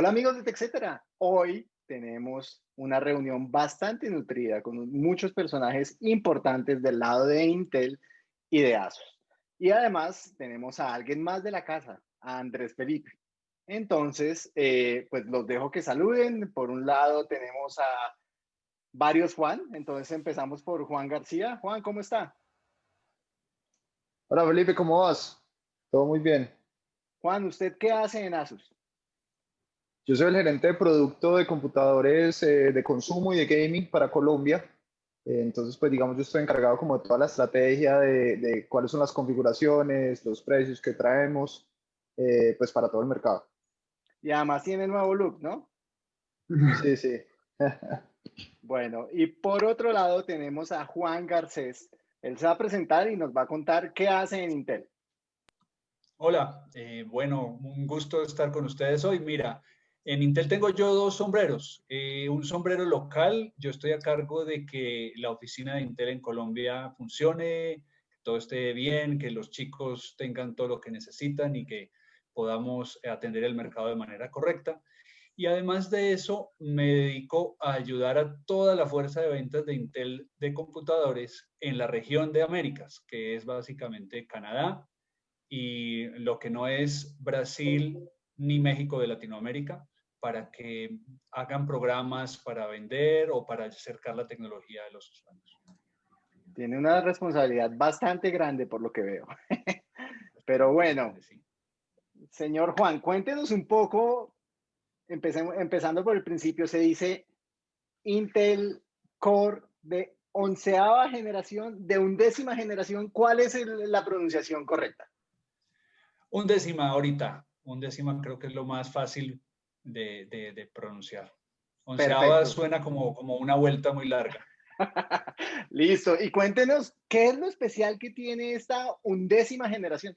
Hola amigos de TechCetera. Hoy tenemos una reunión bastante nutrida con muchos personajes importantes del lado de Intel y de ASUS. Y además tenemos a alguien más de la casa, a Andrés Felipe. Entonces, eh, pues los dejo que saluden. Por un lado tenemos a varios Juan. Entonces empezamos por Juan García. Juan, ¿cómo está? Hola Felipe, ¿cómo vas? Todo muy bien. Juan, ¿usted qué hace en ASUS? Yo soy el gerente de producto de computadores eh, de consumo y de gaming para Colombia. Eh, entonces, pues digamos, yo estoy encargado como de toda la estrategia de, cuáles son las configuraciones, los precios que traemos, eh, pues para todo el mercado. Y además tiene nuevo look, ¿no? Sí, sí. bueno, y por otro lado tenemos a Juan Garcés. Él se va a presentar y nos va a contar qué hace en Intel. Hola, bueno, un gusto estar con ustedes hoy. Mira, en Intel tengo yo dos sombreros. Eh, un sombrero local, yo estoy a cargo de que la oficina de Intel en Colombia funcione, que todo esté bien, que los chicos tengan todo lo que necesitan y que podamos atender el mercado de manera correcta. Y además de eso, me dedico a ayudar a toda la fuerza de ventas de Intel de computadores en la región de Américas, que es básicamente Canadá y lo que no es Brasil ni México de Latinoamérica para que hagan programas para vender o para acercar la tecnología a los usuarios. Tiene una responsabilidad bastante grande por lo que veo. Pero bueno, señor Juan, cuéntenos un poco, empecemos, empezando por el principio, se dice Intel Core de onceava generación, de undécima generación, ¿cuál es la pronunciación correcta? Undécima ahorita, undécima creo que es lo más fácil de, pronunciar. Onceava suena como, como una vuelta muy larga. Listo. Y cuéntenos, ¿qué es lo especial que tiene esta undécima generación?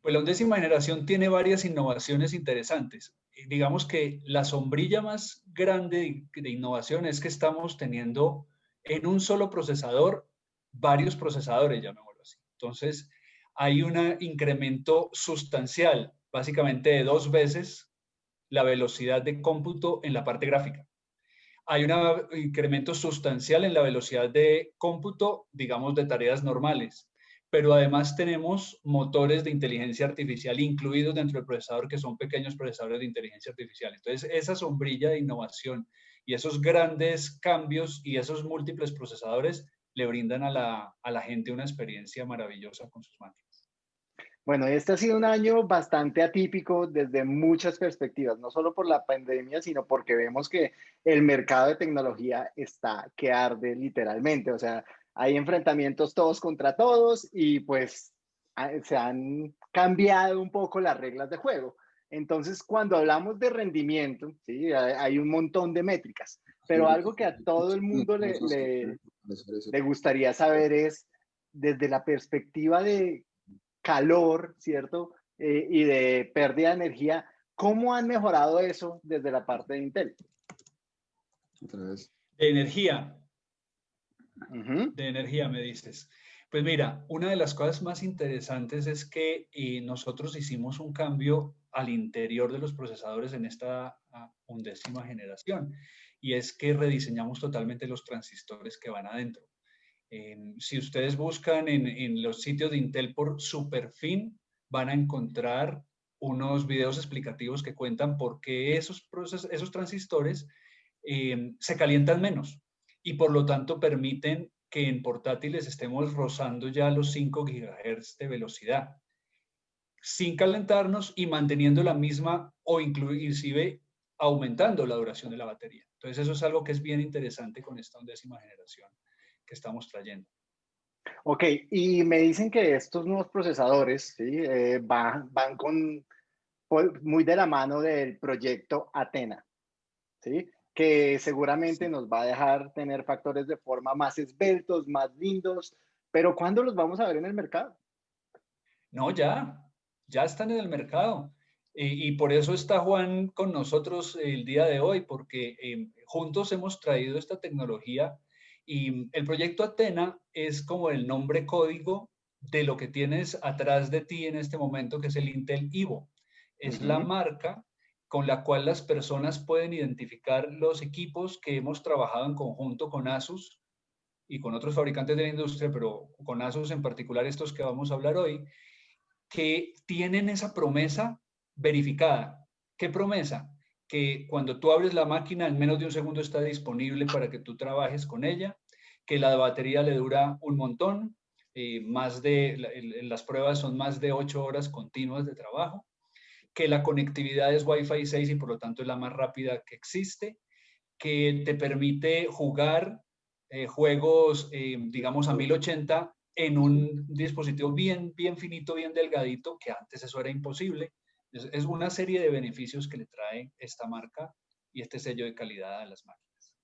Pues la undécima generación tiene varias innovaciones interesantes. Digamos que la sombrilla más grande de innovación es que estamos teniendo en un solo procesador varios procesadores, llamémoslo así. Entonces, hay un incremento sustancial básicamente dos veces la velocidad de cómputo en la parte gráfica. Hay un incremento sustancial en la velocidad de cómputo, digamos, de tareas normales, pero además tenemos motores de inteligencia artificial incluidos dentro del procesador que son pequeños procesadores de inteligencia artificial. Entonces, esa sombrilla de innovación y esos grandes cambios y esos múltiples procesadores le brindan a la, a la gente una experiencia maravillosa con sus máquinas. Bueno, este ha sido un año bastante atípico desde muchas perspectivas, no solo por la pandemia, sino porque vemos que el mercado de tecnología está que arde literalmente. O sea, hay enfrentamientos todos contra todos y pues se han cambiado un poco las reglas de juego. Entonces, cuando hablamos de rendimiento, ¿sí? hay un montón de métricas, pero algo que a todo el mundo le, le, le gustaría saber es, desde la perspectiva de calor, ¿cierto? Eh, y de pérdida de energía. ¿Cómo han mejorado eso desde la parte de Intel? De energía. De energía, me dices. Pues mira, una de las cosas más interesantes es que eh, nosotros hicimos un cambio al interior de los procesadores en esta ah, undécima generación y es que rediseñamos totalmente los transistores que van adentro si ustedes buscan en, los sitios de Intel por Superfin, van a encontrar unos videos explicativos que cuentan por qué esos, esos transistores em, se calientan menos y por lo tanto permiten que en portátiles estemos rozando ya los 5 GHz de velocidad sin calentarnos y manteniendo la misma o inclusive aumentando la duración de la batería. Entonces eso es algo que es bien interesante con esta undécima generación que estamos trayendo. Ok, y me dicen que estos nuevos procesadores ¿sí? Eh, van, van con, muy de la mano del proyecto Atena, ¿sí? que seguramente nos va a dejar tener factores de forma más esbeltos, más lindos, pero ¿cuándo los vamos a ver en el mercado? No, ya, ya están en el mercado. Y, por eso está Juan con nosotros el día de hoy, porque eh, juntos hemos traído esta tecnología y el proyecto Atena es como el nombre código de lo que tienes atrás de ti en este momento, que es el Intel Evo. Es la marca con la cual las personas pueden identificar los equipos que hemos trabajado en conjunto con ASUS y con otros fabricantes de la industria, pero con ASUS en particular estos que vamos a hablar hoy, que tienen esa promesa verificada. ¿Qué promesa? Que cuando tú abres la máquina en menos de un segundo está disponible para que tú trabajes con ella, que la batería le dura un montón, eh, más de, las pruebas son más de ocho horas continuas de trabajo, que la conectividad es Wi-Fi 6 y por lo tanto es la más rápida que existe, que te permite jugar eh, juegos, eh, digamos, a 1080 en un dispositivo bien, bien finito, bien delgadito, que antes eso era imposible. Es, es una serie de beneficios que le trae esta marca y este sello de calidad a las máquinas.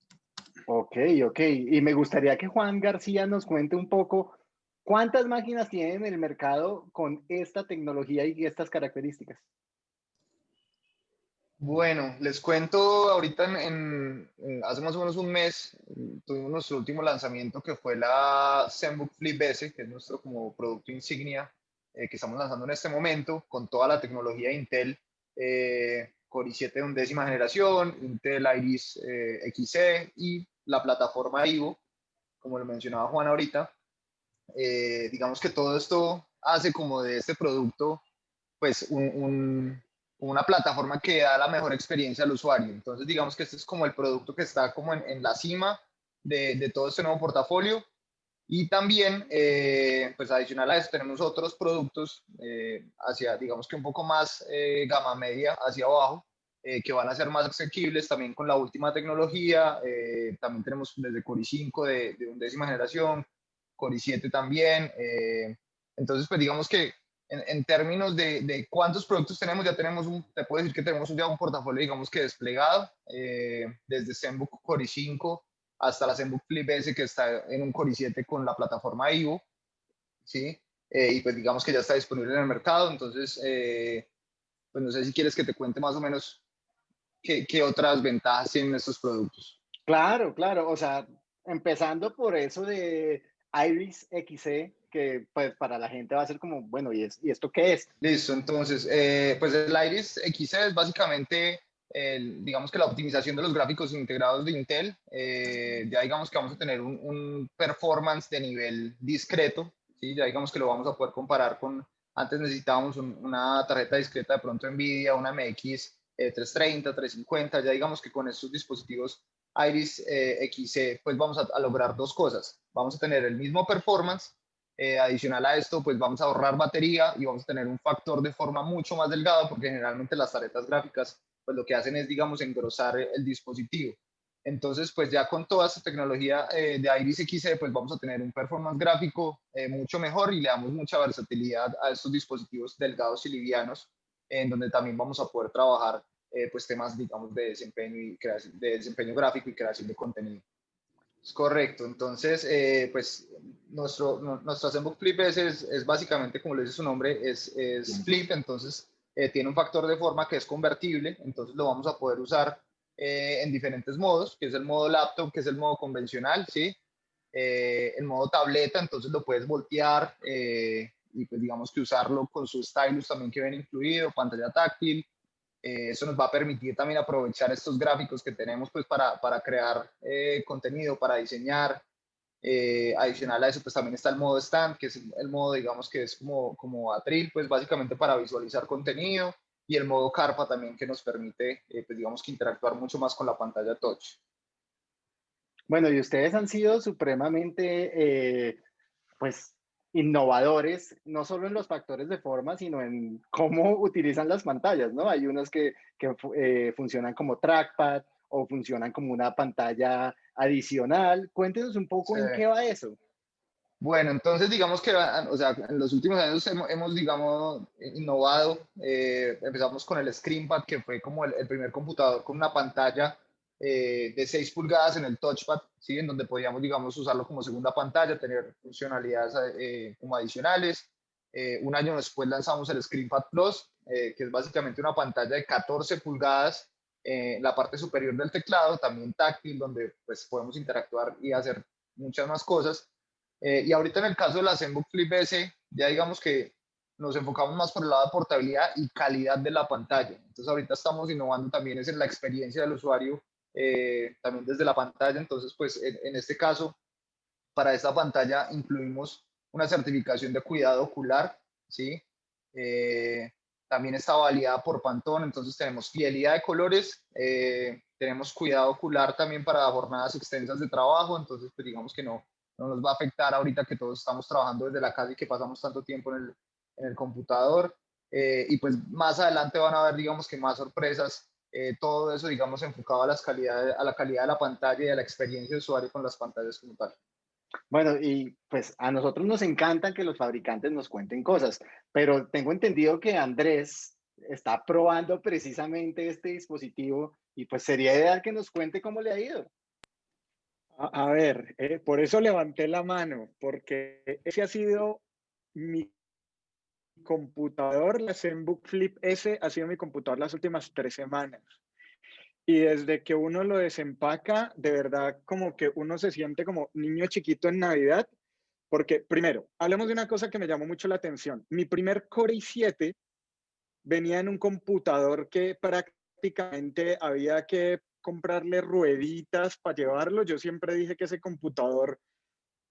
Ok, ok. Y me gustaría que Juan García nos cuente un poco ¿Cuántas máquinas tienen en el mercado con esta tecnología y estas características? Bueno, les cuento ahorita en, hace más o menos un mes tuvimos nuestro último lanzamiento que fue la ZenBook Flip S, que es nuestro como producto insignia eh, que estamos lanzando en este momento con toda la tecnología Intel eh, Core i7 de undécima generación, Intel Iris eh, XE y la plataforma Ivo, como lo mencionaba Juan ahorita. Eh, digamos que todo esto hace como de este producto, pues, una plataforma que da la mejor experiencia al usuario. Entonces, digamos que este es como el producto que está como en, la cima de, todo este nuevo portafolio. Y también, eh, pues adicional a eso, tenemos otros productos eh, hacia, digamos que un poco más gama media hacia abajo, que van a ser más asequibles también con la última tecnología. también tenemos desde Core i5 de, de undécima generación, Core i7 también. Eh, entonces, pues digamos que en, términos de, cuántos productos tenemos, ya tenemos un, te puedo decir que tenemos ya un portafolio, digamos que desplegado, eh, desde ZenBook Core i5 hasta la ZenBook Flip S que está en un Core i7 con la plataforma Ivo, ¿sí? Eh, y pues digamos que ya está disponible en el mercado, entonces, pues no sé si quieres que te cuente más o menos qué, qué otras ventajas tienen estos productos. Claro, claro, o sea, empezando por eso de Iris XE, que pues para la gente va a ser como, bueno, ¿y, es, ¿y esto qué es? Listo, entonces, eh, pues el Iris XE es básicamente, el, digamos que la optimización de los gráficos integrados de Intel. Eh, ya digamos que vamos a tener un, performance de nivel discreto, ¿sí? ya digamos que lo vamos a poder comparar con, antes necesitábamos una tarjeta discreta de pronto NVIDIA, una MX 330, 350, ya digamos que con estos dispositivos Iris eh, XE, pues vamos a, lograr dos cosas. Vamos a tener el mismo performance, eh, adicional a esto, pues vamos a ahorrar batería y vamos a tener un factor de forma mucho más delgado, porque generalmente las tarjetas gráficas, pues lo que hacen es, digamos, engrosar el dispositivo. Entonces, pues ya con toda esta tecnología eh, de Iris XE, pues vamos a tener un performance gráfico mucho mejor y le damos mucha versatilidad a estos dispositivos delgados y livianos, en donde también vamos a poder trabajar eh, pues temas, digamos, de desempeño, y creación, de desempeño gráfico y creación de contenido. Es correcto. Entonces, eh, pues nuestro, nuestro Zenbook Flip es, es, básicamente, como le dice su nombre, es, es flip, entonces eh, tiene un factor de forma que es convertible, entonces lo vamos a poder usar en diferentes modos, que es el modo laptop, que es el modo convencional, ¿sí? el modo tableta, entonces lo puedes voltear y pues digamos que usarlo con su stylus también que viene incluido, pantalla táctil, eh, eso nos va a permitir también aprovechar estos gráficos que tenemos pues para, para crear eh, contenido, para diseñar. Eh, adicional a eso pues también está el modo stand, que es el modo digamos que es como, como atril, pues básicamente para visualizar contenido y el modo carpa también que nos permite pues digamos que interactuar mucho más con la pantalla touch. Bueno, y ustedes han sido supremamente, pues, innovadores, no solo en los factores de forma, sino en cómo utilizan las pantallas, ¿no? Hay unos que, que eh, funcionan como trackpad o funcionan como una pantalla adicional. Cuéntenos un poco en qué va eso. Bueno, entonces digamos que, o sea, en los últimos años hemos, digamos, innovado. Eh, empezamos con el ScreenPad, que fue como el, el primer computador con una pantalla eh, de 6 pulgadas en el touchpad, ¿sí? en donde podíamos, digamos, usarlo como segunda pantalla, tener funcionalidades eh, como adicionales. Eh, un año después lanzamos el ScreenPad Plus, que es básicamente una pantalla de 14 pulgadas en la parte superior del teclado, también táctil, donde pues podemos interactuar y hacer muchas más cosas. y ahorita en el caso de la ZenBook Flip S, ya digamos que nos enfocamos más por el lado de portabilidad y calidad de la pantalla. Entonces ahorita estamos innovando también es en la experiencia del usuario, eh, también desde la pantalla. Entonces, pues en, este caso, para esta pantalla incluimos una certificación de cuidado ocular, ¿sí? Eh, también está validada por Pantone, entonces tenemos fidelidad de colores, eh, tenemos cuidado ocular también para jornadas extensas de trabajo, entonces pues digamos que no, no nos va a afectar ahorita que todos estamos trabajando desde la casa y que pasamos tanto tiempo en el, en el computador. Eh, y pues más adelante van a haber, digamos que más sorpresas, eh, todo eso, digamos, enfocado a, las calidades, a la calidad de la pantalla y a la experiencia de usuario con las pantallas como tal. Bueno, y pues a nosotros nos encanta que los fabricantes nos cuenten cosas, pero tengo entendido que Andrés está probando precisamente este dispositivo y pues sería ideal que nos cuente cómo le ha ido. A, ver, eh, por eso levanté la mano, porque ese ha sido mi computador, la ZenBook Flip S ha sido mi computador las últimas tres semanas. Y desde que uno lo desempaca, de verdad como que uno se siente como niño chiquito en Navidad, porque primero, hablemos de una cosa que me llamó mucho la atención. Mi primer Core i7 venía en un computador que prácticamente había que comprarle rueditas para llevarlo. Yo siempre dije que ese computador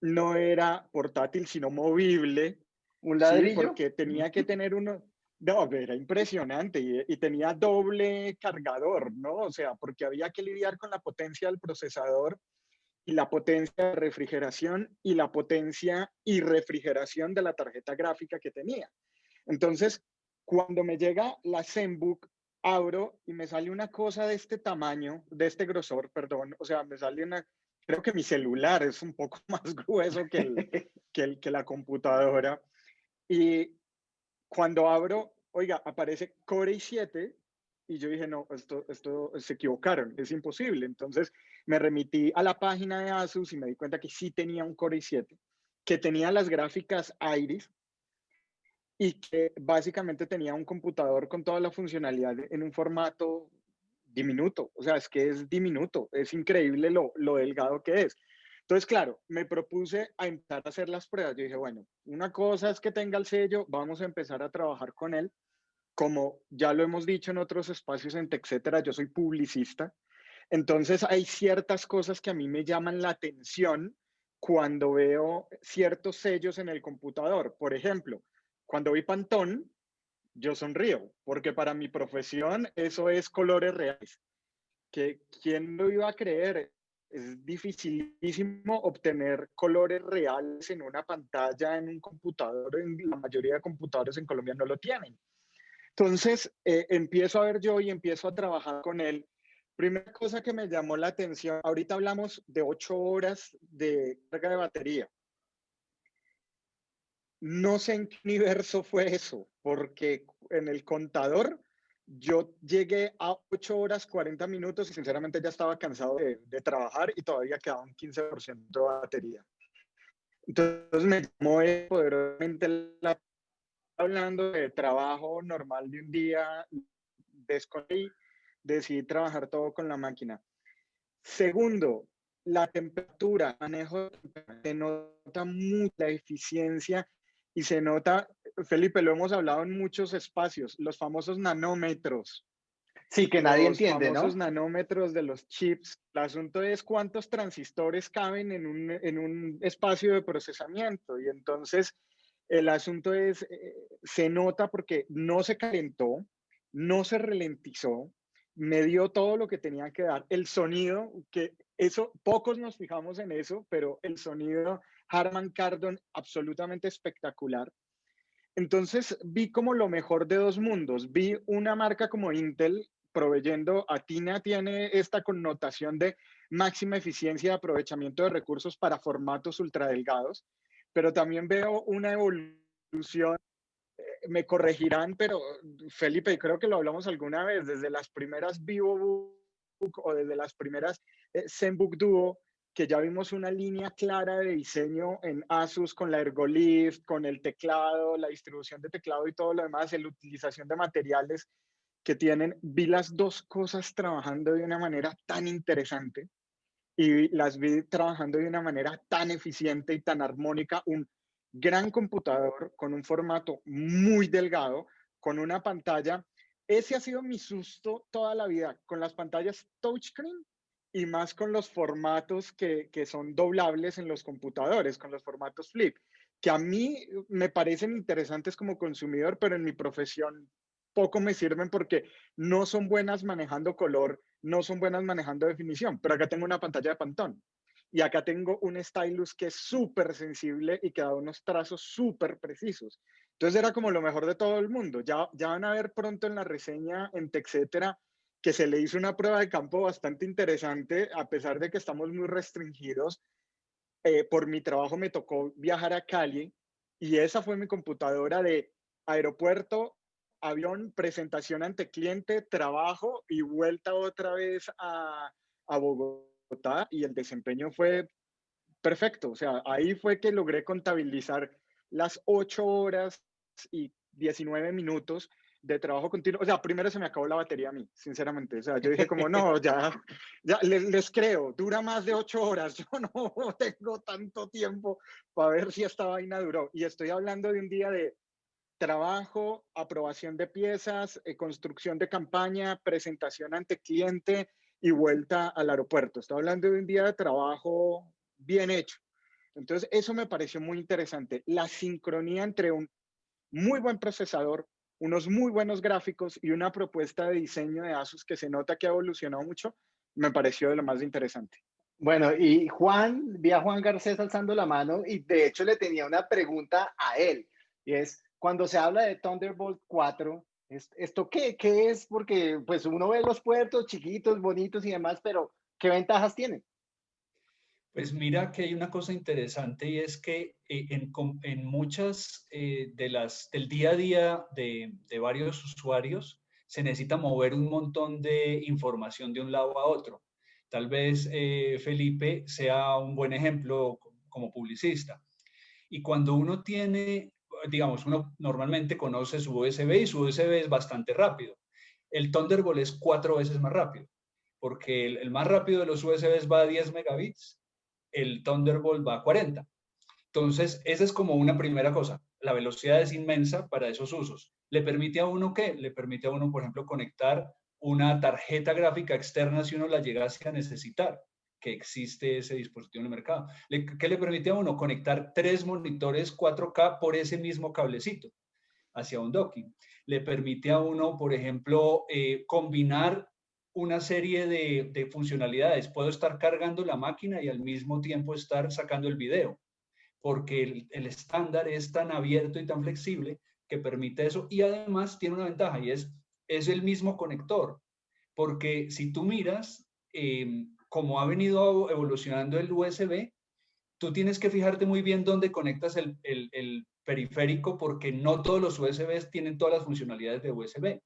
no era portátil, sino movible. Un ladrillo. porque tenía que tener uno, no, era impresionante y, tenía doble cargador, ¿no? O sea, porque había que lidiar con la potencia del procesador y la potencia de refrigeración y la potencia y refrigeración de la tarjeta gráfica que tenía. Entonces, cuando me llega la ZenBook, abro y me sale una cosa de este tamaño, de este grosor, perdón, o sea, me sale una, creo que mi celular es un poco más grueso que, el, que, el, que la computadora. Y cuando abro, oiga, aparece Core i7 y yo dije, no, esto, esto se equivocaron, es imposible. Entonces me remití a la página de Asus y me di cuenta que sí tenía un Core i7, que tenía las gráficas Iris y que básicamente tenía un computador con toda la funcionalidad en un formato diminuto. O sea, es que es diminuto, es increíble lo, lo delgado que es. Entonces, claro, me propuse a empezar a hacer las pruebas. Yo dije, bueno, una cosa es que tenga el sello, vamos a empezar a trabajar con él. Como ya lo hemos dicho en otros espacios etcétera, yo soy publicista. Entonces, hay ciertas cosas que a mí me llaman la atención cuando veo ciertos sellos en el computador. Por ejemplo, cuando vi Pantón, yo sonrío, porque para mi profesión eso es colores reales. Que, ¿Quién lo iba a creer? Es dificilísimo obtener colores reales en una pantalla, en un computador. En la mayoría de computadores en Colombia no lo tienen. Entonces, eh, empiezo a ver yo y empiezo a trabajar con él. Primera cosa que me llamó la atención, ahorita hablamos de ocho horas de carga de batería. No sé en qué universo fue eso, porque en el contador yo llegué a 8 horas 40 minutos y sinceramente ya estaba cansado de, trabajar y todavía quedaba un 15% de batería. Entonces me llamó poderosamente la, hablando de trabajo normal de un día, desconecté, decidí trabajar todo con la máquina. Segundo, la temperatura, manejo de nota mucha eficiencia y se nota Felipe, lo hemos hablado en muchos espacios, los famosos nanómetros. Sí, que nadie entiende, ¿no? Los nanómetros de los chips. El asunto es cuántos transistores caben en un, en un espacio de procesamiento. Y entonces el asunto es, eh, se nota porque no se calentó, no se ralentizó, me dio todo lo que tenía que dar. El sonido, que eso, pocos nos fijamos en eso, pero el sonido Harman Kardon absolutamente espectacular. Entonces vi como lo mejor de dos mundos. Vi una marca como Intel proveyendo, Atina tiene esta connotación de máxima eficiencia y aprovechamiento de recursos para formatos ultradelgados, pero también veo una evolución, eh, me corregirán, pero Felipe, creo que lo hablamos alguna vez, desde las primeras VivoBook o desde las primeras eh, ZenBook Duo, que ya vimos una línea clara de diseño en Asus con la Ergolift, con el teclado, la distribución de teclado y todo lo demás, la utilización de materiales que tienen. Vi las dos cosas trabajando de una manera tan interesante y las vi trabajando de una manera tan eficiente y tan armónica, un gran computador con un formato muy delgado, con una pantalla. Ese ha sido mi susto toda la vida, con las pantallas touchscreen y más con los formatos que, que son doblables en los computadores, con los formatos flip, que a mí me parecen interesantes como consumidor, pero en mi profesión poco me sirven porque no son buenas manejando color, no son buenas manejando definición, pero acá tengo una pantalla de pantón y acá tengo un stylus que es súper sensible y que da unos trazos súper precisos. Entonces era como lo mejor de todo el mundo. Ya, ya van a ver pronto en la reseña en TechCetera que se le hizo una prueba de campo bastante interesante, a pesar de que estamos muy restringidos. Eh, por mi trabajo me tocó viajar a Cali y esa fue mi computadora de aeropuerto, avión, presentación ante cliente, trabajo y vuelta otra vez a, a Bogotá y el desempeño fue perfecto. O sea, ahí fue que logré contabilizar las 8 horas y 19 minutos de trabajo continuo. O sea, primero se me acabó la batería a mí, sinceramente. O sea, yo dije como, no, ya, ya les, les creo, dura más de 8 horas. Yo no tengo tanto tiempo para ver si esta vaina duró. Y estoy hablando de un día de trabajo, aprobación de piezas, eh, construcción de campaña, presentación ante cliente, y vuelta al aeropuerto. Estoy hablando de un día de trabajo bien hecho. Entonces, eso me pareció muy interesante. La sincronía entre un muy buen procesador, unos muy buenos gráficos y una propuesta de diseño de Asus que se nota que ha evolucionado mucho, me pareció de lo más interesante. Bueno, y Juan, vi a Juan Garcés alzando la mano y de hecho le tenía una pregunta a él. Y es, cuando se habla de Thunderbolt 4, ¿Esto qué, qué es? Porque pues uno ve los puertos chiquitos, bonitos y demás, pero ¿qué ventajas tiene? Pues mira que hay una cosa interesante y es que eh, en, en, muchas eh, de las del día a día de, de, varios usuarios se necesita mover un montón de información de un lado a otro. Tal vez eh, Felipe sea un buen ejemplo como publicista. Y cuando uno tiene digamos, uno normalmente conoce su USB y su USB es bastante rápido. El Thunderbolt es cuatro veces más rápido, porque el, más rápido de los USBs va a 10 megabits, el Thunderbolt va a 40. Entonces, esa es como una primera cosa. La velocidad es inmensa para esos usos. ¿Le permite a uno qué? Le permite a uno, por ejemplo, conectar una tarjeta gráfica externa si uno la llegase a necesitar que existe ese dispositivo en el mercado. ¿Qué le permite a uno? Conectar tres monitores 4K por ese mismo cablecito hacia un docking. Le permite a uno, por ejemplo, eh, combinar una serie de, funcionalidades. Puedo estar cargando la máquina y al mismo tiempo estar sacando el video, porque el, el estándar es tan abierto y tan flexible que permite eso. Y además tiene una ventaja y es, es el mismo conector, porque si tú miras, eh, como ha venido evolucionando el USB, tú tienes que fijarte muy bien dónde conectas el, periférico porque no todos los USBs tienen todas las funcionalidades de USB,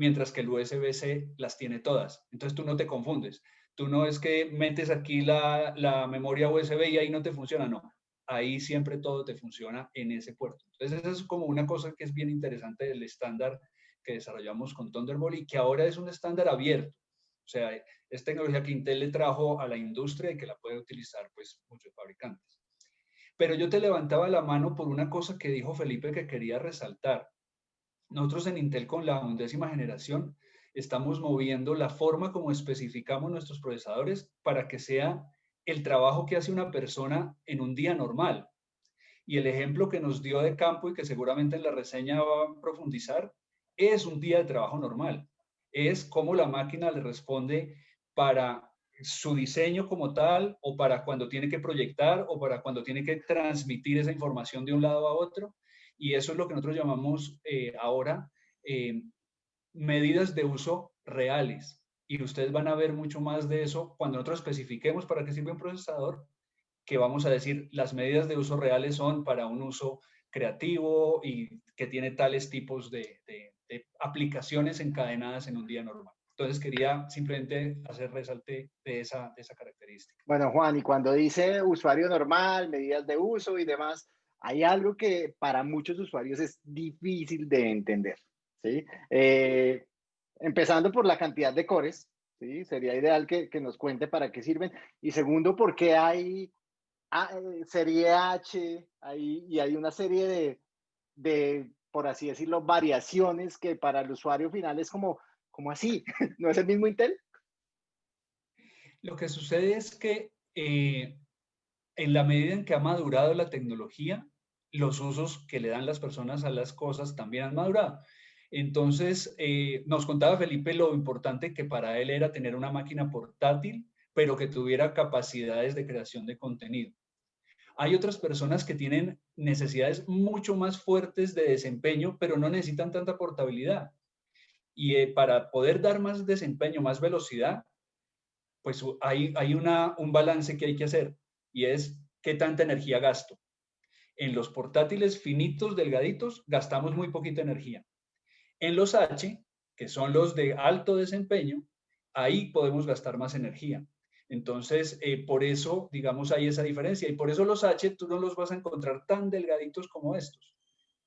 mientras que el USB-C las tiene todas. Entonces tú no te confundes. Tú no es que metes aquí la, la memoria USB y ahí no te funciona, no. Ahí siempre todo te funciona en ese puerto. Entonces esa es como una cosa que es bien interesante del estándar que desarrollamos con Thunderbolt y que ahora es un estándar abierto. O sea, es tecnología que Intel le trajo a la industria y que la puede utilizar pues muchos fabricantes. Pero yo te levantaba la mano por una cosa que dijo Felipe que quería resaltar. Nosotros en Intel con la undécima generación estamos moviendo la forma como especificamos nuestros procesadores para que sea el trabajo que hace una persona en un día normal. Y el ejemplo que nos dio de campo y que seguramente en la reseña va a profundizar es un día de trabajo normal es cómo la máquina le responde para su diseño como tal o para cuando tiene que proyectar o para cuando tiene que transmitir esa información de un lado a otro. Y eso es lo que nosotros llamamos eh, ahora eh, medidas de uso reales. Y ustedes van a ver mucho más de eso cuando nosotros especifiquemos para qué sirve un procesador, que vamos a decir las medidas de uso reales son para un uso creativo y que tiene tales tipos de, aplicaciones encadenadas en un día normal. Entonces quería simplemente hacer resalte de esa, esa característica. Bueno, Juan, y cuando dice usuario normal, medidas de uso y demás, hay algo que para muchos usuarios es difícil de entender. ¿sí? Eh, empezando por la cantidad de cores, ¿sí? sería ideal que, que, nos cuente para qué sirven. Y segundo, por qué hay serie H, ahí, y hay una serie de, de, por así decirlo, variaciones que para el usuario final es como, como así, ¿no es el mismo Intel? Lo que sucede es que eh, en la medida en que ha madurado la tecnología, los usos que le dan las personas a las cosas también han madurado. Entonces, eh, nos contaba Felipe lo importante que para él era tener una máquina portátil, pero que tuviera capacidades de creación de contenido. Hay otras personas que tienen necesidades mucho más fuertes de desempeño, pero no necesitan tanta portabilidad. Y eh, para poder dar más desempeño, más velocidad, pues hay, un balance que hay que hacer y es qué tanta energía gasto. En los portátiles finitos, delgaditos, gastamos muy poquita energía. En los H, que son los de alto desempeño, ahí podemos gastar más energía. Entonces, eh, por eso, digamos, hay esa diferencia. Y por eso los H tú no los vas a encontrar tan delgaditos como estos.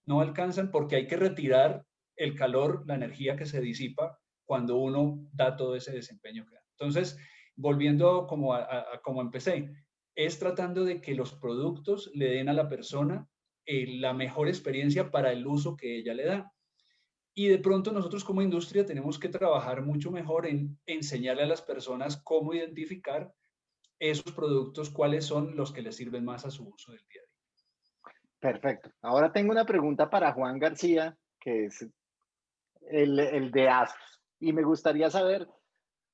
No alcanzan porque hay que retirar el calor, la energía que se disipa cuando uno da todo ese desempeño que. Entonces, volviendo como, a, como empecé, es tratando de que los productos le den a la persona eh, la mejor experiencia para el uso que ella le da. Y de pronto nosotros como industria tenemos que trabajar mucho mejor en enseñarle a las personas cómo identificar esos productos, cuáles son los que les sirven más a su uso del día a día. Perfecto. Ahora tengo una pregunta para Juan García, que es el, el de ASUS. Y me gustaría saber,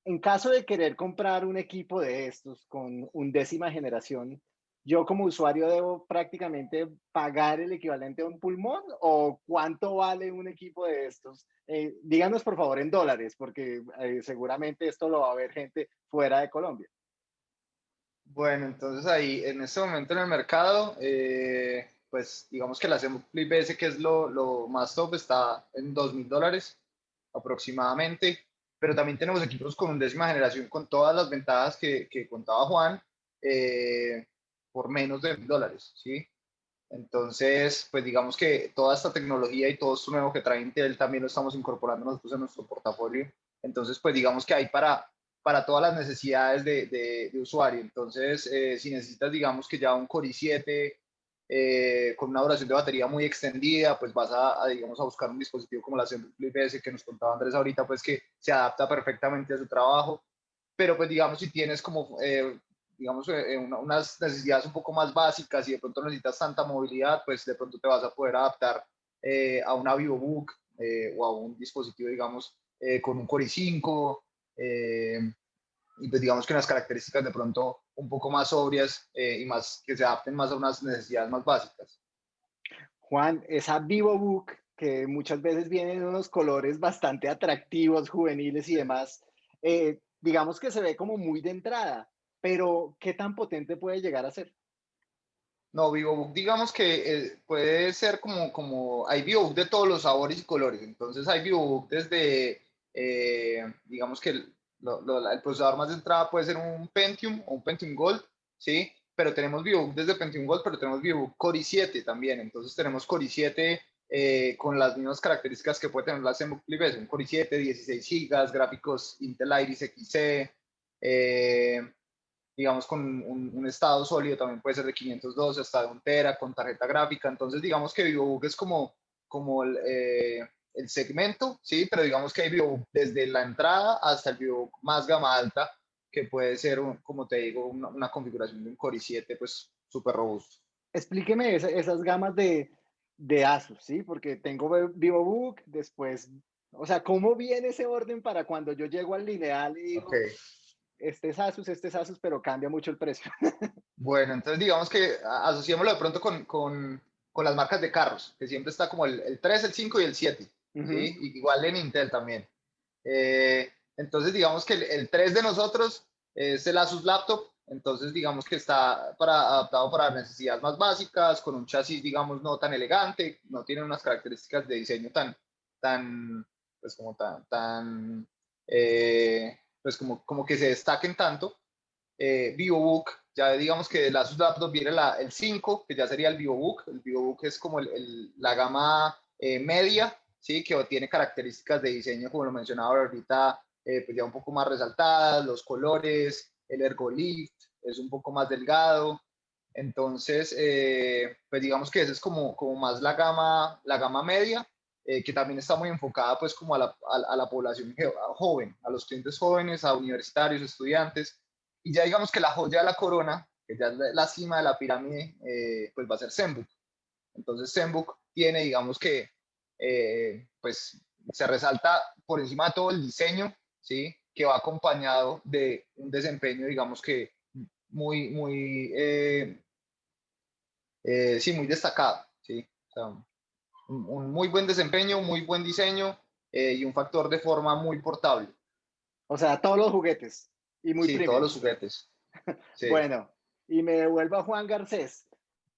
en caso de querer comprar un equipo de estos con undécima generación, yo como usuario debo prácticamente pagar el equivalente a un pulmón o cuánto vale un equipo de estos. Eh, díganos por favor en dólares, porque eh, seguramente esto lo va a ver gente fuera de Colombia. Bueno, entonces ahí en este momento en el mercado, eh, pues digamos que la Flip S, que es lo, más top, está en dos mil dólares aproximadamente, pero también tenemos equipos con undécima generación con todas las ventajas que, que contaba Juan. Eh, por menos de dólares, ¿sí? Entonces, pues digamos que toda esta tecnología y todo esto nuevo que trae Intel también lo estamos incorporando nosotros en nuestro portafolio. Entonces, pues digamos que hay para, para todas las necesidades de, de, usuario. Entonces, eh, si necesitas, digamos que ya un Core i7 eh, con una duración de batería muy extendida, pues vas a, digamos, a buscar un dispositivo como la Flip S que nos contaba Andrés ahorita, pues que se adapta perfectamente a su trabajo. Pero pues digamos, si tienes como eh, digamos, eh, unas necesidades un poco más básicas y de pronto necesitas tanta movilidad, pues de pronto te vas a poder adaptar eh, a una VivoBook eh, o a un dispositivo, digamos, con un Core i5 y pues digamos que unas características de pronto un poco más sobrias y más que se adapten más a unas necesidades más básicas. Juan, esa VivoBook que muchas veces viene en unos colores bastante atractivos, juveniles y demás, digamos que se ve como muy de entrada pero ¿qué tan potente puede llegar a ser? No, VivoBook, digamos que eh, puede ser como, como, hay VivoBook de todos los sabores y colores, entonces hay VivoBook desde, eh, digamos que el, el, procesador más de entrada puede ser un Pentium o un Pentium Gold, ¿sí? Pero tenemos VivoBook desde Pentium Gold, pero tenemos VivoBook Core i7 también, entonces tenemos Core i7 eh, con las mismas características que puede tener la ZenBook Flip un Core i7, 16 GB, gráficos Intel Iris Xe, eh, digamos, con un, estado sólido, también puede ser de 512 hasta de un tera, con tarjeta gráfica. Entonces, digamos que VivoBook es como, como el, eh, el segmento, ¿sí? Pero digamos que hay VivoBook desde la entrada hasta el VivoBook más gama alta, que puede ser, como te digo, una, configuración de un Core i7, pues, súper robusto. Explíqueme esas gamas de, de Asus, ¿sí? Porque tengo VivoBook, después, o sea, ¿cómo viene ese orden para cuando yo llego al lineal y digo, este es Asus, este es Asus, pero cambia mucho el precio. bueno, entonces digamos que asociémoslo de pronto con, con, con, las marcas de carros, que siempre está como el, el 3, el 5 y el 7, igual en Intel también. Eh, entonces digamos que el, el, 3 de nosotros es el Asus Laptop, entonces digamos que está para, adaptado para necesidades más básicas, con un chasis digamos no tan elegante, no tiene unas características de diseño tan, tan, pues como tan, tan eh, pues como, como que se destaquen tanto. Eh, VivoBook, ya digamos que de Asus Laptop viene la, el 5, que ya sería el VivoBook. El VivoBook es como el, la gama eh, media, ¿sí? que tiene características de diseño, como lo mencionaba ahorita, eh, pues ya un poco más resaltadas, los colores, el ergolift, es un poco más delgado. Entonces, eh, pues digamos que esa es como, como más la gama, la gama media, eh, que también está muy enfocada pues como a la, a, la población joven, a los clientes jóvenes, a universitarios, estudiantes. Y ya digamos que la joya de la corona, que ya es la cima de la pirámide, eh, pues va a ser Zenbook. Entonces Zenbook tiene, digamos que, pues se resalta por encima de todo el diseño, ¿sí? Que va acompañado de un desempeño, digamos que muy, muy, eh, eh, sí, muy destacado, ¿sí? un, muy buen desempeño, muy buen diseño eh, y un factor de forma muy portable. O sea, todos los juguetes. Y muy sí, todos los juguetes. bueno, y me devuelvo a Juan Garcés,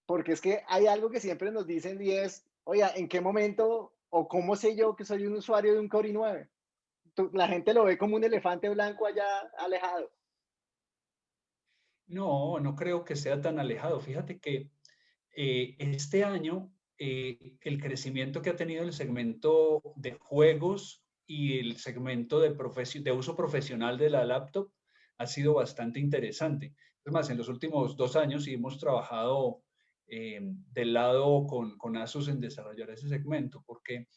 porque es que hay algo que siempre nos dicen y es, oye, ¿en qué momento o cómo sé yo que soy un usuario de un Core i9? La gente lo ve como un elefante blanco allá alejado. No, no creo que sea tan alejado. Fíjate que eh, este año eh, el crecimiento que ha tenido el segmento de juegos y el segmento de, uso profesional de la laptop ha sido bastante interesante. Es más, en los últimos dos años hemos trabajado eh, del lado con, con Asus en desarrollar ese segmento, porque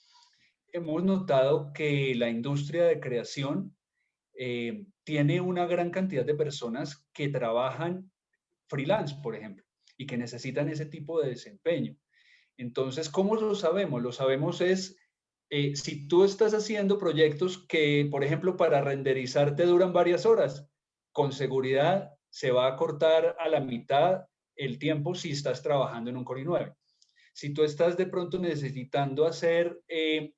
hemos notado que la industria de creación eh, tiene una gran cantidad de personas que trabajan freelance, por ejemplo, y que necesitan ese tipo de desempeño. Entonces, ¿cómo lo sabemos? Lo sabemos es, eh, si tú estás haciendo proyectos que, por ejemplo, para renderizar te duran varias horas, con seguridad se va a cortar a la mitad el tiempo si estás trabajando en un Core i9. Si tú estás de pronto necesitando hacer eh,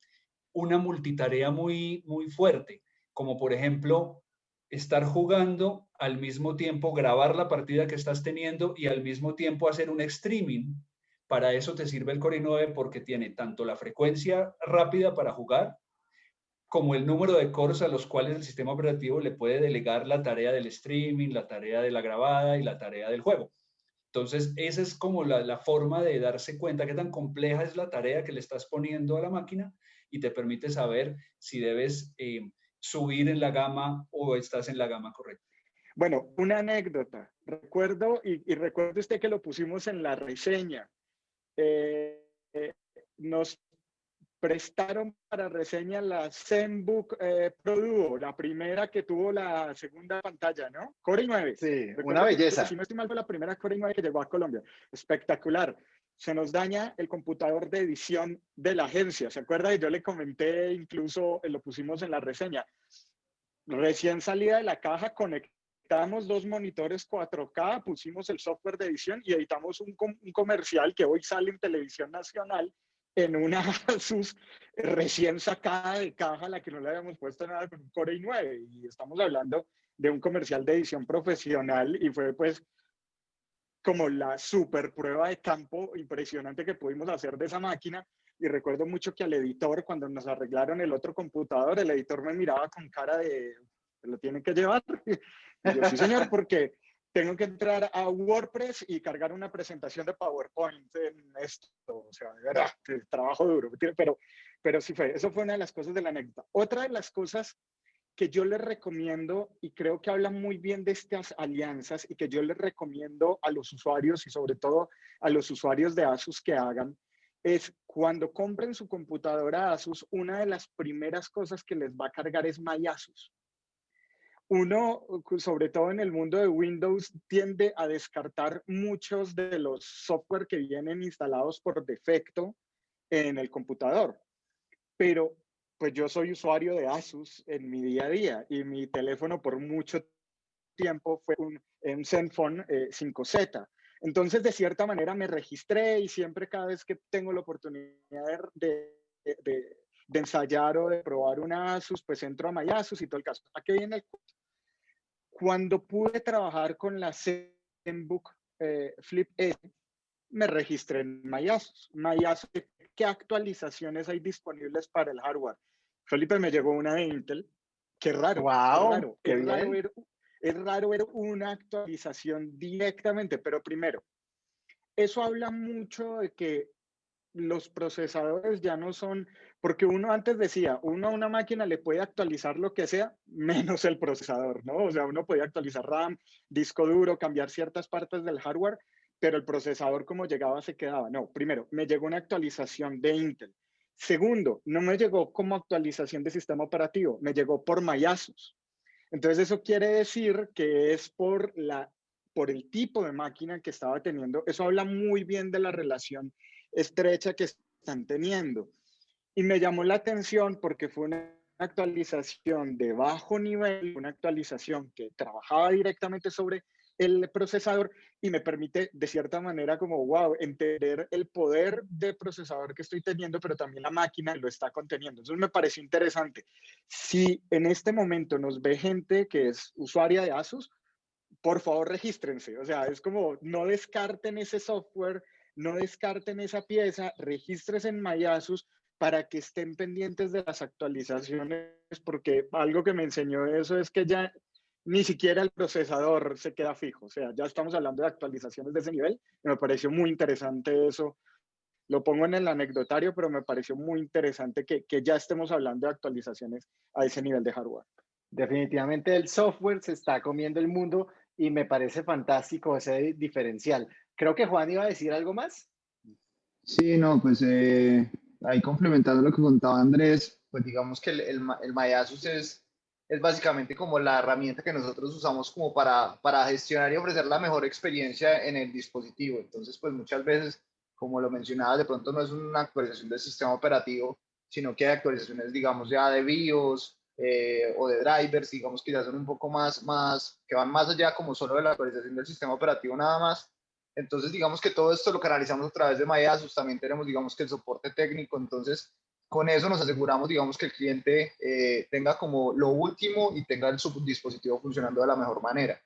una multitarea muy, muy fuerte, como por ejemplo estar jugando al mismo tiempo, grabar la partida que estás teniendo y al mismo tiempo hacer un streaming. Para eso te sirve el Core i9 porque tiene tanto la frecuencia rápida para jugar como el número de cores a los cuales el sistema operativo le puede delegar la tarea del streaming, la tarea de la grabada y la tarea del juego. Entonces, esa es como la, forma de darse cuenta qué tan compleja es la tarea que le estás poniendo a la máquina y te permite saber si debes eh, subir en la gama o estás en la gama correcta. Bueno, una anécdota. Recuerdo, y, recuerdo usted que lo pusimos en la reseña. Eh, eh, prestaron para reseña la ZenBook eh, Pro Duo, la primera que tuvo la segunda pantalla, ¿no? Core i9. Sí, una belleza. Si no estoy mal, fue la primera Core i9 que llegó a Colombia. Espectacular se nos daña el computador de edición de la agencia. ¿Se acuerda? Yo le comenté, incluso eh, lo pusimos en la reseña. Recién salida de la caja, conectamos dos monitores 4K, pusimos el software de edición y editamos un, comercial que hoy sale en televisión nacional en una Asus recién sacada de caja, la que no le habíamos puesto nada con un Core i9. Y estamos hablando de un comercial de edición profesional y fue pues como la super prueba de campo impresionante que pudimos hacer de esa máquina. Y recuerdo mucho que al editor, cuando nos arreglaron el otro computador, el editor me miraba con cara de, ¿lo tienen que llevar? Y yo, sí, señor, porque tengo que entrar a WordPress y cargar una presentación de PowerPoint en esto. O sea, de verdad, trabajo duro. Pero, pero sí fue, eso fue una de las cosas de la anécdota. Otra de las cosas que yo les recomiendo y creo que habla muy bien de estas alianzas y que yo les recomiendo a los usuarios y sobre todo a los usuarios de Asus que hagan es cuando compren su computadora Asus, una de las primeras cosas que les va a cargar es MyAsus. Uno, sobre todo en el mundo de Windows, tiende a descartar muchos de los software que vienen instalados por defecto en el computador. Pero pues yo soy usuario de Asus en mi día a día y mi teléfono por mucho tiempo fue un, un Zenfone 5Z. Eh, Entonces, de cierta manera, me registré y siempre cada vez que tengo la oportunidad de, de, ensayar o de probar una Asus, pues entro a MyAsus y todo el caso. ¿A qué viene el Cuando pude trabajar con la ZenBook eh, Flip S, me registré en MyAsus. MyAsus, ¿qué actualizaciones hay disponibles para el hardware? Felipe me llegó una de Intel. Qué raro. Wow, qué es, raro ver, es raro ver una actualización directamente, pero primero, eso habla mucho de que los procesadores ya no son, porque uno antes decía, uno a una máquina le puede actualizar lo que sea, menos el procesador, ¿no? O sea, uno puede actualizar RAM, disco duro, cambiar ciertas partes del hardware, pero el procesador como llegaba se quedaba. No, primero, me llegó una actualización de Intel. Segundo, no me llegó como actualización de sistema operativo, me llegó por Mayasus. Entonces eso quiere decir que es por, la, por el tipo de máquina que estaba teniendo. Eso habla muy bien de la relación estrecha que están teniendo. Y me llamó la atención porque fue una actualización de bajo nivel, una actualización que trabajaba directamente sobre el procesador y me permite de cierta manera como, wow, entender el poder de procesador que estoy teniendo, pero también la máquina lo está conteniendo. Entonces me pareció interesante. Si en este momento nos ve gente que es usuaria de Asus, por favor regístrense. O sea, es como no descarten ese software, no descarten esa pieza, regístrense en MyAsus para que estén pendientes de las actualizaciones, porque algo que me enseñó eso es que ya ni siquiera el procesador se queda fijo. O sea, ya estamos hablando de actualizaciones de ese nivel. Me pareció muy interesante eso. Lo pongo en el anecdotario, pero me pareció muy interesante que, que ya estemos hablando de actualizaciones a ese nivel de hardware. Definitivamente el software se está comiendo el mundo y me parece fantástico ese diferencial. Creo que Juan iba a decir algo más. Sí, no, pues eh, ahí complementando lo que contaba Andrés, pues digamos que el, el, el Mayasus es es básicamente como la herramienta que nosotros usamos como para, para gestionar y ofrecer la mejor experiencia en el dispositivo. Entonces, pues muchas veces, como lo mencionaba, de pronto no es una actualización del sistema operativo, sino que hay actualizaciones, digamos, ya de BIOS eh, o de drivers, digamos que ya son un poco más, más, que van más allá como solo de la actualización del sistema operativo nada más. Entonces, digamos que todo esto lo canalizamos a través de MyAsus, también tenemos, digamos, que el soporte técnico, entonces con eso nos aseguramos, digamos, que el cliente eh, tenga como lo último y tenga el dispositivo funcionando de la mejor manera.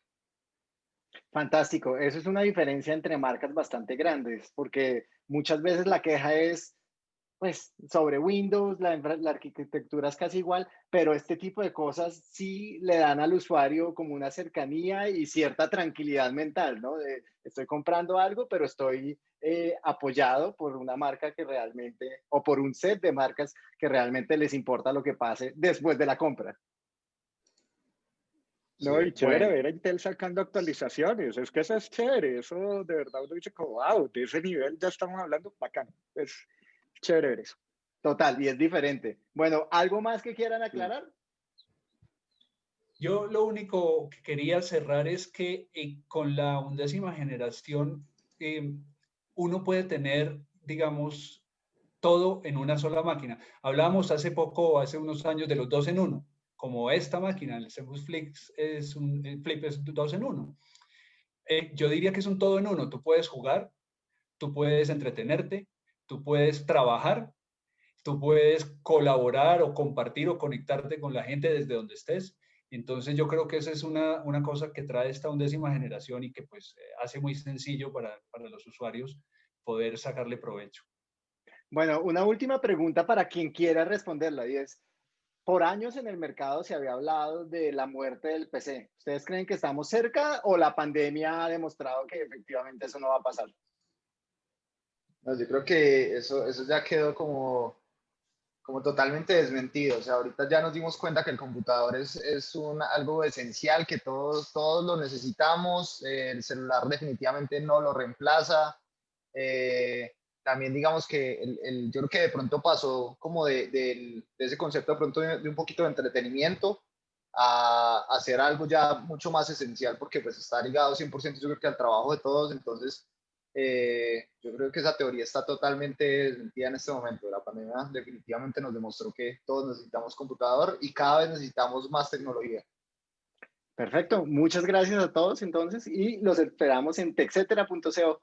Fantástico. Eso es una diferencia entre marcas bastante grandes, porque muchas veces la queja es, pues sobre Windows, la, la, arquitectura es casi igual, pero este tipo de cosas sí le dan al usuario como una cercanía y cierta tranquilidad mental, ¿no? De, estoy comprando algo, pero estoy eh, apoyado por una marca que realmente, o por un set de marcas que realmente les importa lo que pase después de la compra. No, y chévere ver a Intel sacando actualizaciones, es que eso es chévere, eso de verdad uno dice como, wow, de ese nivel ya estamos hablando, bacán, es chévere eso. Total, y es diferente. Bueno, ¿algo más que quieran aclarar? Yo lo único que quería cerrar es que eh, con la undécima generación eh, uno puede tener, digamos, todo en una sola máquina. Hablábamos hace poco, hace unos años, de los dos en uno, como esta máquina, el Cebus Flip es un Flip es dos en uno. Eh, yo diría que es un todo en uno. Tú puedes jugar, tú puedes entretenerte, tú puedes trabajar, tú puedes colaborar o compartir o conectarte con la gente desde donde estés. Entonces yo creo que esa es una, una cosa que trae esta undécima generación y que pues eh, hace muy sencillo para, para los usuarios poder sacarle provecho. Bueno, una última pregunta para quien quiera responderla y es, por años en el mercado se había hablado de la muerte del PC. ¿Ustedes creen que estamos cerca o la pandemia ha demostrado que efectivamente eso no va a pasar? Yo creo que eso, eso ya quedó como, como totalmente desmentido. O sea, ahorita ya nos dimos cuenta que el computador es, es un, algo esencial, que todos, todos lo necesitamos. el celular definitivamente no lo reemplaza. Eh, también digamos que el, yo creo que de pronto pasó como de, de, ese concepto de pronto de, un poquito de entretenimiento a, hacer algo ya mucho más esencial porque pues está ligado 100% yo creo que al trabajo de todos. Entonces, eh, yo creo que esa teoría está totalmente desmentida en este momento. La pandemia definitivamente nos demostró que todos necesitamos computador y cada vez necesitamos más tecnología. Perfecto, muchas gracias a todos entonces y los esperamos en texetera.co.